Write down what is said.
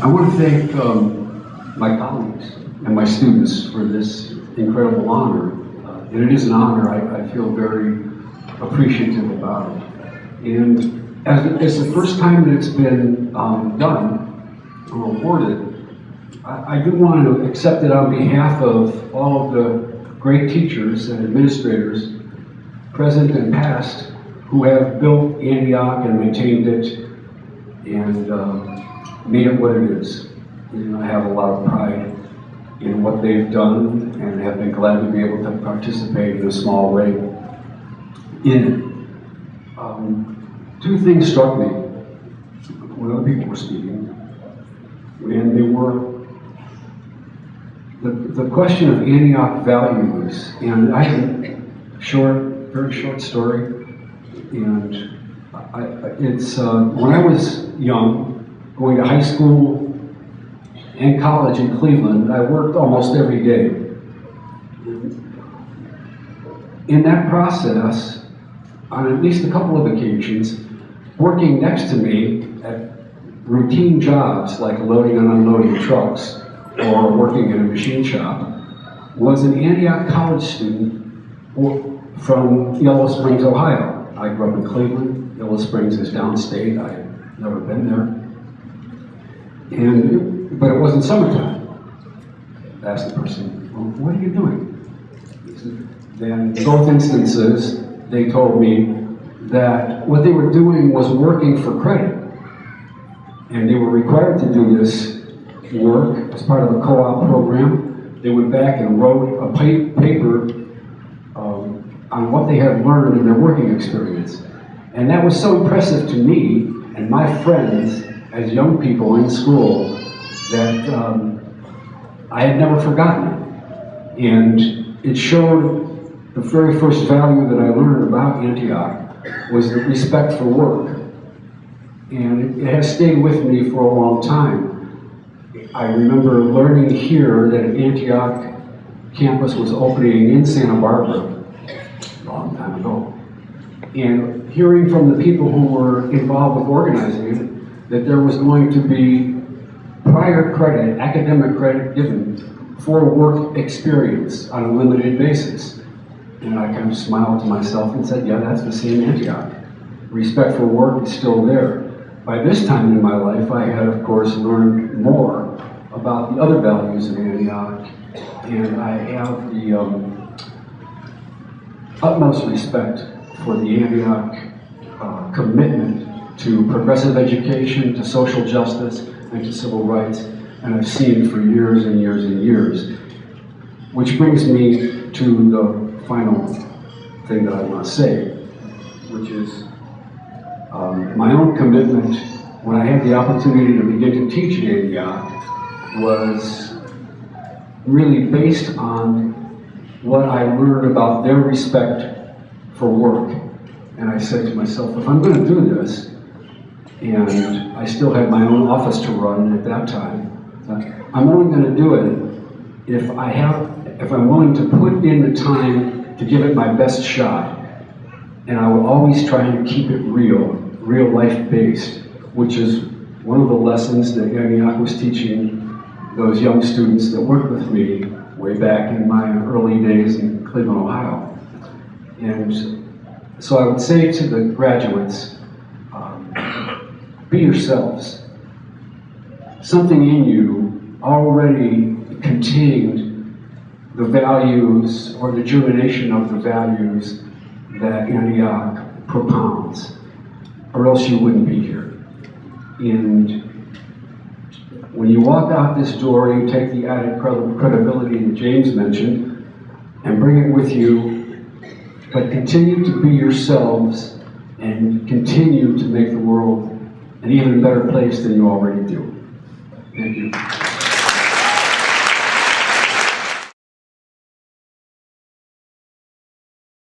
I want to thank um, my colleagues and my students for this incredible honor. Uh, and it is an honor. I, I feel very appreciative about it. And as it's the first time that it's been um, done or awarded, I, I do want to accept it on behalf of all of the great teachers and administrators, present and past, who have built Antioch and maintained it and uh, made it what it is. I have a lot of pride in what they've done and have been glad to be able to participate in a small way in it. Um, two things struck me when other people were speaking, and they were the, the question of Antioch values, and I have a short, very short story, and I, it's uh, when I was young, going to high school and college in Cleveland, I worked almost every day. In that process, on at least a couple of occasions, working next to me at routine jobs like loading and unloading trucks or working in a machine shop was an Antioch College student from Yellow Springs, Ohio. I grew up in Cleveland. Yellow Springs is downstate. I've never been there. And, but it wasn't summertime. Asked the person, well, what are you doing? Then in both instances, they told me that what they were doing was working for credit. And they were required to do this work as part of a co-op program. They went back and wrote a pa paper um, on what they had learned in their working experience. And that was so impressive to me and my friends as young people in school that um, I had never forgotten. And it showed the very first value that I learned about Antioch was the respect for work. And it has stayed with me for a long time. I remember learning here that Antioch campus was opening in Santa Barbara a long time ago. And hearing from the people who were involved with organizing it, that there was going to be prior credit, academic credit given for work experience on a limited basis. And I kind of smiled to myself and said, yeah, that's the same Antioch. Respect for work is still there. By this time in my life, I had, of course, learned more about the other values of Antioch, and I have the um, utmost respect for the Antioch uh, commitment to progressive education, to social justice, and to civil rights, and I've seen for years and years and years. Which brings me to the final thing that I want to say, which is um, my own commitment when I had the opportunity to begin to teach at Antioch was really based on what I learned about their respect for work. And I said to myself, if I'm going to do this, and I still had my own office to run at that time, I'm only going to do it if I have, if I'm willing to put in the time to give it my best shot. And I will always try and keep it real, real life based, which is one of the lessons that Antioch was teaching those young students that worked with me way back in my early days in Cleveland, Ohio. And so I would say to the graduates, be yourselves. Something in you already contained the values or the germination of the values that Antioch propounds, or else you wouldn't be here. And when you walk out this door, you take the added credibility that James mentioned and bring it with you, but continue to be yourselves and continue to make the world an even better place than you already do. Thank you.